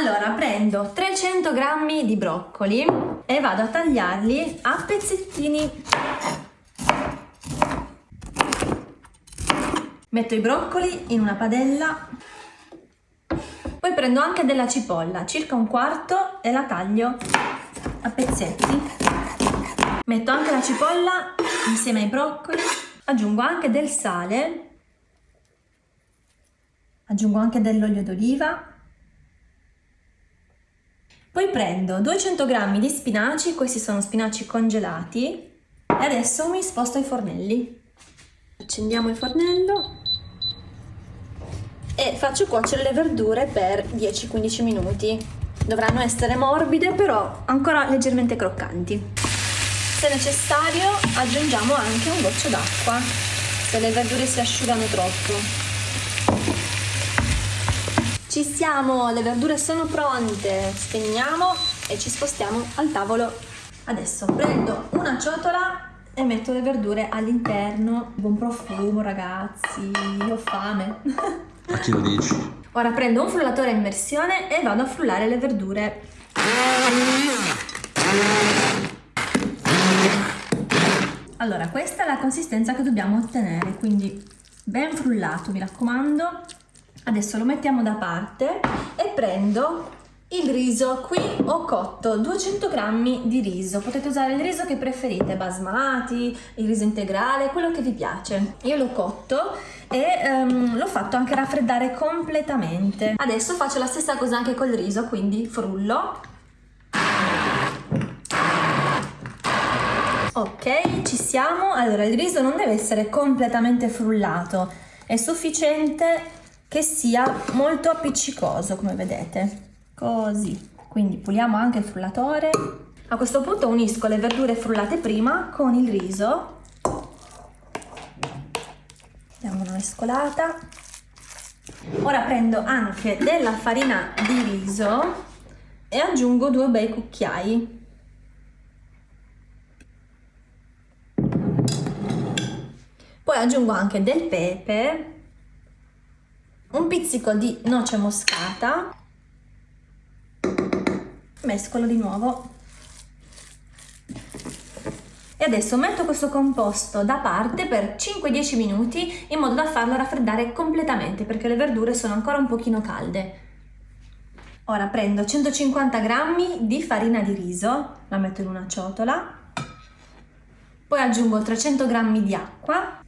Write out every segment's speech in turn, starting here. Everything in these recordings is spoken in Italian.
Allora prendo 300 g di broccoli e vado a tagliarli a pezzettini. Metto i broccoli in una padella. Poi prendo anche della cipolla, circa un quarto, e la taglio a pezzetti. Metto anche la cipolla insieme ai broccoli. Aggiungo anche del sale. Aggiungo anche dell'olio d'oliva poi prendo 200 g di spinaci, questi sono spinaci congelati, e adesso mi sposto ai fornelli. Accendiamo il fornello e faccio cuocere le verdure per 10-15 minuti. Dovranno essere morbide però ancora leggermente croccanti. Se necessario aggiungiamo anche un goccio d'acqua se le verdure si asciugano troppo. Ci siamo, le verdure sono pronte. Spegniamo e ci spostiamo al tavolo. Adesso prendo una ciotola e metto le verdure all'interno. Buon profumo ragazzi, io ho fame. A chi lo dici? Ora prendo un frullatore a immersione e vado a frullare le verdure. Allora, questa è la consistenza che dobbiamo ottenere, quindi ben frullato, mi raccomando. Adesso lo mettiamo da parte e prendo il riso. Qui ho cotto 200 g di riso. Potete usare il riso che preferite, basmati, il riso integrale, quello che vi piace. Io l'ho cotto e um, l'ho fatto anche raffreddare completamente. Adesso faccio la stessa cosa anche col riso, quindi frullo. Ok, ci siamo. Allora, il riso non deve essere completamente frullato, è sufficiente che sia molto appiccicoso come vedete. Così. Quindi puliamo anche il frullatore. A questo punto unisco le verdure frullate prima con il riso. Diamo una mescolata. Ora prendo anche della farina di riso e aggiungo due bei cucchiai. Poi aggiungo anche del pepe un pizzico di noce moscata, mescolo di nuovo. E adesso metto questo composto da parte per 5-10 minuti in modo da farlo raffreddare completamente perché le verdure sono ancora un pochino calde. Ora prendo 150 g di farina di riso, la metto in una ciotola, poi aggiungo 300 g di acqua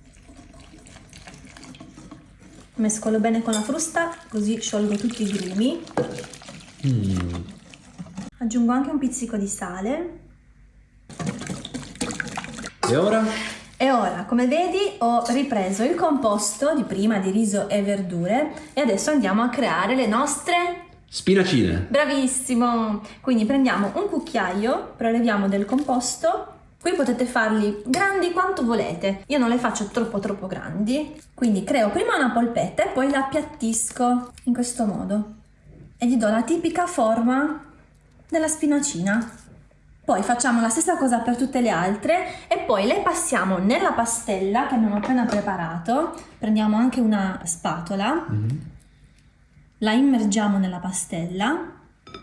mescolo bene con la frusta così sciolgo tutti i grumi mm. aggiungo anche un pizzico di sale e ora? E ora, come vedi, ho ripreso il composto di prima di riso e verdure e adesso andiamo a creare le nostre spinacine. Bravissimo! Quindi prendiamo un cucchiaio, preleviamo del composto Qui potete farli grandi quanto volete, io non le faccio troppo troppo grandi, quindi creo prima una polpetta e poi la appiattisco in questo modo. E gli do la tipica forma della spinacina. Poi facciamo la stessa cosa per tutte le altre e poi le passiamo nella pastella che abbiamo appena preparato, prendiamo anche una spatola, mm -hmm. la immergiamo nella pastella,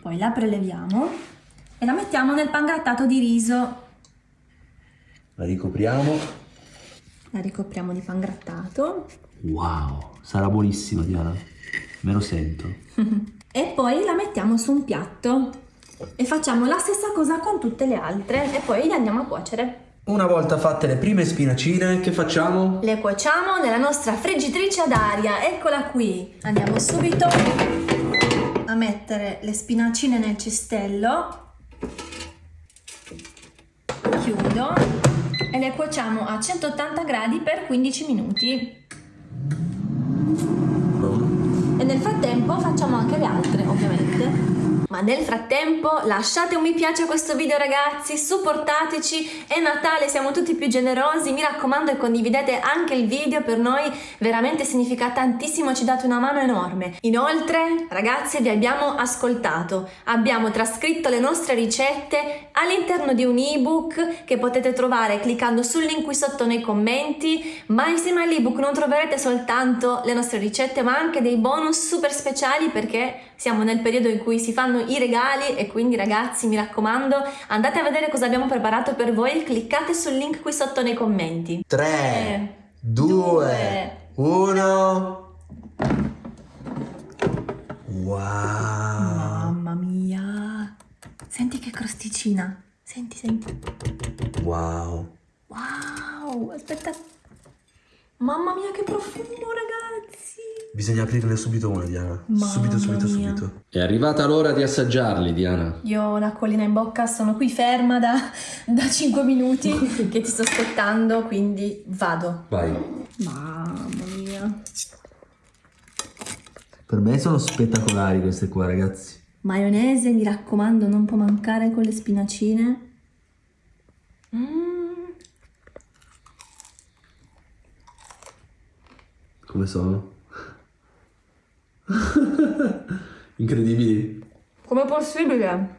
poi la preleviamo e la mettiamo nel pangrattato di riso la ricopriamo. La ricopriamo di pan grattato. Wow, sarà buonissima Diana, me lo sento. e poi la mettiamo su un piatto e facciamo la stessa cosa con tutte le altre e poi le andiamo a cuocere. Una volta fatte le prime spinacine, che facciamo? Le cuociamo nella nostra friggitrice ad aria, eccola qui. Andiamo subito a mettere le spinacine nel cestello. Chiudo le cuociamo a 180 gradi per 15 minuti. E nel frattempo facciamo anche le altre. Ma nel frattempo lasciate un mi piace a questo video ragazzi, supportateci, è Natale, siamo tutti più generosi, mi raccomando e condividete anche il video, per noi veramente significa tantissimo, ci date una mano enorme. Inoltre ragazzi vi abbiamo ascoltato, abbiamo trascritto le nostre ricette all'interno di un ebook che potete trovare cliccando sul link qui sotto nei commenti, ma insieme all'ebook non troverete soltanto le nostre ricette ma anche dei bonus super speciali perché siamo nel periodo in cui si fanno i regali e quindi ragazzi mi raccomando andate a vedere cosa abbiamo preparato per voi cliccate sul link qui sotto nei commenti 3, due, 2, 1. Wow. mamma mia senti che crosticina senti senti Wow. wow aspetta mamma mia che profumo ragazzi Bisogna aprirne subito una, Diana. Mamma subito, subito, mia. subito. È arrivata l'ora di assaggiarli, Diana. Io ho l'acquolina in bocca, sono qui ferma da, da 5 minuti che ti sto aspettando, quindi vado. Vai. Mamma mia. Per me sono spettacolari queste qua, ragazzi. Maionese, mi raccomando, non può mancare con le spinacine. Mm. Come sono? Incredibili. Com'è possibile?